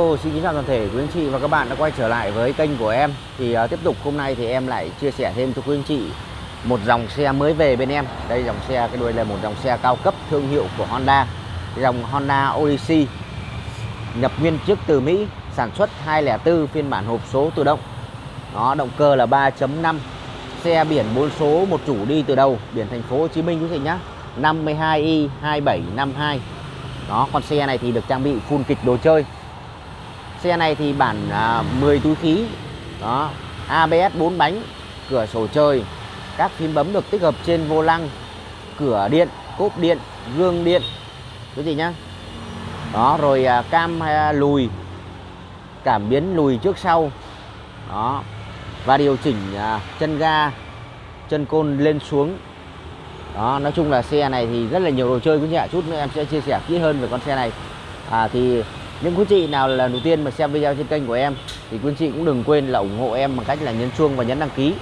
Hello, xin kính chào toàn thể quý anh chị và các bạn đã quay trở lại với kênh của em. Thì uh, tiếp tục hôm nay thì em lại chia sẻ thêm cho quý anh chị một dòng xe mới về bên em. Đây dòng xe cái đuôi là một dòng xe cao cấp thương hiệu của Honda. Dòng Honda Odyssey nhập nguyên chiếc từ Mỹ sản xuất 204 phiên bản hộp số tự động. Đó động cơ là 3.5 xe biển 4 số một chủ đi từ đầu biển thành phố Hồ Chí Minh quý vị nhá. 52i 2752 đó con xe này thì được trang bị full kịch đồ chơi. Xe này thì bản à, 10 túi khí. Đó ABS 4 bánh cửa sổ trời. Các phím bấm được tích hợp trên vô lăng cửa điện cốp điện gương điện. Cái gì nhá? Đó rồi à, cam à, lùi cảm biến lùi trước sau. Đó và điều chỉnh à, chân ga chân côn lên xuống. Đó nói chung là xe này thì rất là nhiều đồ chơi quý vị ạ. Chút nữa em sẽ chia sẻ kỹ hơn về con xe này. À, thì những quý chị nào là đầu tiên mà xem video trên kênh của em, thì quý chị cũng đừng quên là ủng hộ em bằng cách là nhấn chuông và nhấn đăng ký.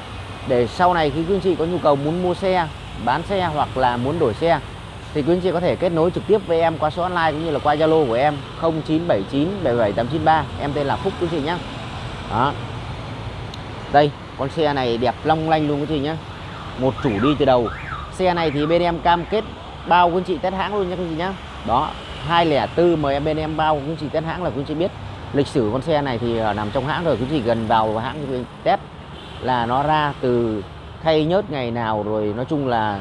Để sau này khi quý chị có nhu cầu muốn mua xe, bán xe hoặc là muốn đổi xe, thì quý chị có thể kết nối trực tiếp với em qua số online cũng như là qua Zalo của em 0979 77893 em tên là Phúc, quý chị nhé đó. Đây, con xe này đẹp long lanh luôn, quý chị nhé một chủ đi từ đầu. Xe này thì bên em cam kết bao quý chị test hãng luôn nhé quý chị nhé đó. 204 mời em bên em bao quý chị test hãng là quý chị biết. Lịch sử con xe này thì ờ, nằm trong hãng rồi quý chị gần vào hãng test là nó ra từ thay nhớt ngày nào rồi, nói chung là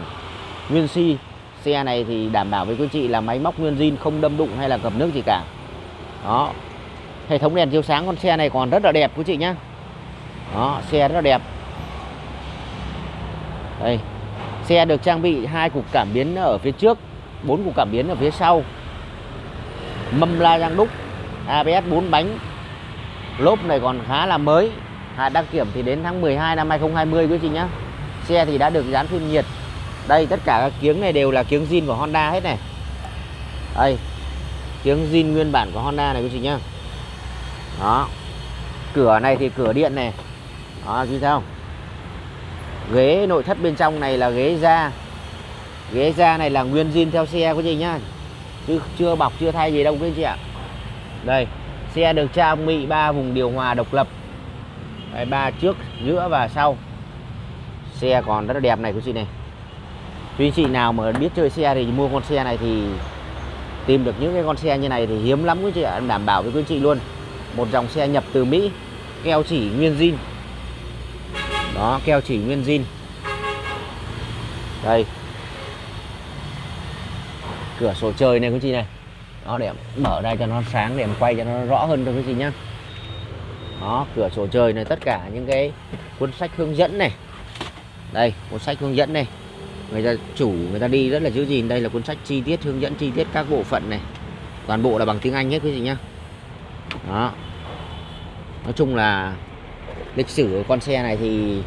nguyên si. Xe này thì đảm bảo với quý chị là máy móc nguyên zin không đâm đụng hay là ngập nước gì cả. Đó. Hệ thống đèn chiếu sáng con xe này còn rất là đẹp, quý chị nhá. Đó, xe rất là đẹp. Đây. Xe được trang bị hai cục cảm biến ở phía trước, bốn cục cảm biến ở phía sau mâm la răng đúc ABS 4 bánh. Lốp này còn khá là mới. Hạn đăng kiểm thì đến tháng 12 năm 2020 quý chị nhá. Xe thì đã được dán phim nhiệt. Đây, tất cả các kiếng này đều là kiếng zin của Honda hết này. Đây, kiếng zin nguyên bản của Honda này quý chị nhá. Đó. Cửa này thì cửa điện này. Đó, chị sao ghế nội thất bên trong này là ghế da. Ghế da này là nguyên zin theo xe quý chị nhá chứ chưa bọc chưa thay gì đâu quý chị ạ. Đây xe được trang bị ba vùng điều hòa độc lập. Đây, ba trước giữa và sau. Xe còn rất là đẹp này quý chị này. Quý chị nào mà biết chơi xe thì mua con xe này thì tìm được những cái con xe như này thì hiếm lắm quý chị ạ. Đảm bảo với quý chị luôn. Một dòng xe nhập từ Mỹ keo chỉ nguyên zin. Đó keo chỉ nguyên zin. Đây cửa sổ trời này quý chị này. Đó, để em mở ra cho nó sáng, để em quay cho nó rõ hơn cho quý chị nhá. Đó, cửa sổ trời này, tất cả những cái cuốn sách hướng dẫn này. Đây, cuốn sách hướng dẫn này. Người ta chủ, người ta đi rất là giữ gìn. Đây là cuốn sách chi tiết, hướng dẫn chi tiết các bộ phận này. Toàn bộ là bằng tiếng Anh hết quý vị nhá. Đó. Nói chung là lịch sử của con xe này thì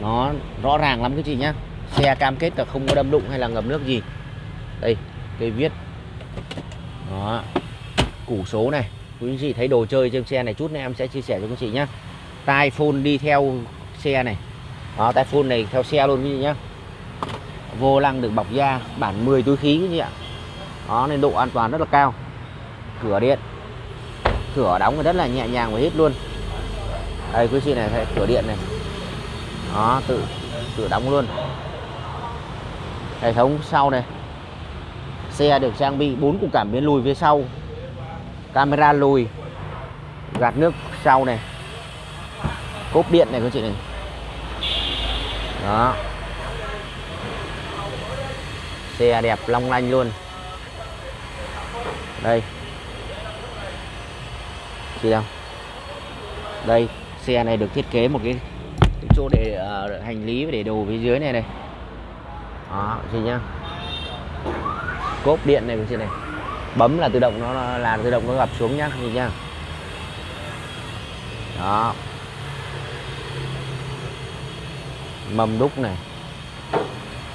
nó rõ ràng lắm quý chị nhá. Xe cam kết là không có đâm đụng hay là ngập nước gì đây cây viết. Đó. Củ số này. Quý anh chị thấy đồ chơi trên xe này chút nữa em sẽ chia sẻ cho quý chị nhé, tai phone đi theo xe này. Đó tai phone này theo xe luôn quý anh chị nhé, vô lăng được bọc da bản 10 túi khí quý chị ạ. Đó nên độ an toàn rất là cao. Cửa điện. Cửa đóng rất là nhẹ nhàng và hết luôn. Đây quý chị này thấy cửa điện này. Đó tự tự đóng luôn. Hệ thống sau này xe được trang bị bốn cục cảm biến lùi phía sau. Camera lùi gạt nước sau này. Cốp điện này các chị này. Đó. Xe đẹp long lanh luôn. Đây. Chị đâu đây xe này được thiết kế một cái, cái chỗ để uh, hành lý và để đồ phía dưới này này. Đó chị nhá cốp điện này chị này. Bấm là tự động nó là tự động nó gập xuống nhá nhìn nhá. Đó. Mâm đúc này.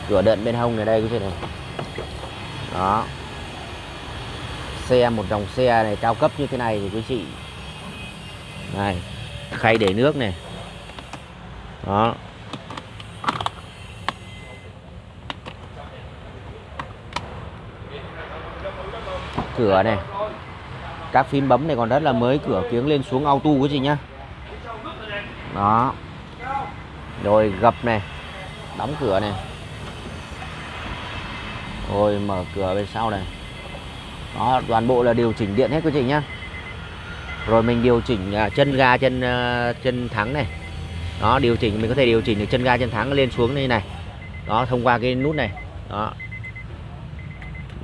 Cửa đợn bên hông này đây quý chị này. Đó. Xe, một dòng xe này cao cấp như thế này thì quý chị. Này, khay để nước này. Đó. Cửa này. Các phím bấm này còn rất là mới, cửa kiếng lên xuống auto quý chị nhá. Đó. Rồi gập này, đóng cửa này. Rồi mở cửa bên sau này. Đó, toàn bộ là điều chỉnh điện hết quý chị nhá. Rồi mình điều chỉnh à, chân ga, chân à, chân thắng này. Đó, điều chỉnh, mình có thể điều chỉnh được chân ga, chân thắng lên xuống như này. Đó, thông qua cái nút này. Đó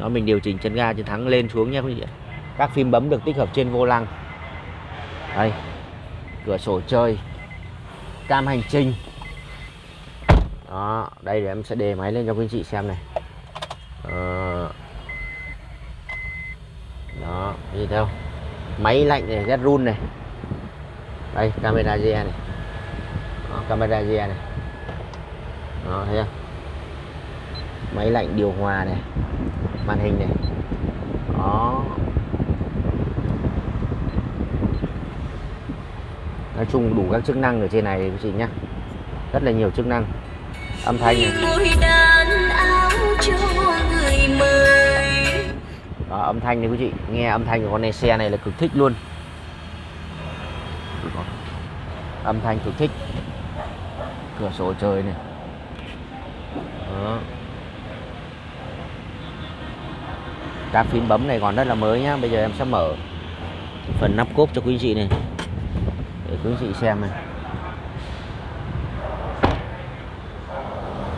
đó mình điều chỉnh chân ga chân thắng lên xuống nha quý vị các phím bấm được tích hợp trên vô lăng. Đây cửa sổ chơi cam hành trình. Đó đây để em sẽ đề máy lên cho quý anh chị xem này. Ờ, đó gì theo máy lạnh này rất run này. Đây camera GE này. Đó, camera GE này. Đó thấy không? Máy lạnh điều hòa này màn hình này. Đó. Nói chung đủ các chức năng ở trên này quý chị nhá. Rất là nhiều chức năng. Âm thanh này. Đó, âm thanh này quý chị. Nghe âm thanh của con này xe này là cực thích luôn. Âm thanh cực thích. Cửa sổ trời này. Đó. Các phím bấm này còn rất là mới nhá. Bây giờ em sẽ mở phần nắp cốp cho quý chị này. Để quý chị xem này.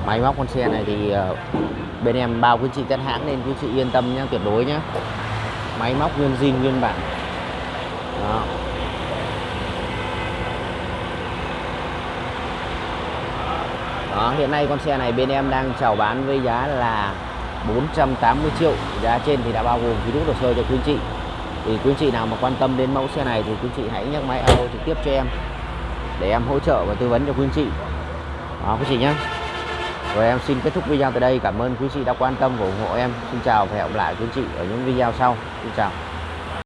Máy móc con xe này thì ờ, bên em bao quý chị các hãng nên quý chị yên tâm nhá tuyệt đối nhá. Máy móc nguyên zin nguyên bản. Đó. Đó, hiện nay con xe này bên em đang chào bán với giá là 480 triệu. Giá trên thì đã bao gồm phí đúc hồ sơ cho quý anh chị. Thì quý anh chị nào mà quan tâm đến mẫu xe này thì quý anh chị hãy nhắc máy alo trực tiếp cho em, để em hỗ trợ và tư vấn cho quý anh chị. Đó, quý chị nhé. Rồi em xin kết thúc video tại đây. Cảm ơn quý chị đã quan tâm và ủng hộ em. Xin chào và hẹn gặp lại quý chị ở những video sau. Xin chào.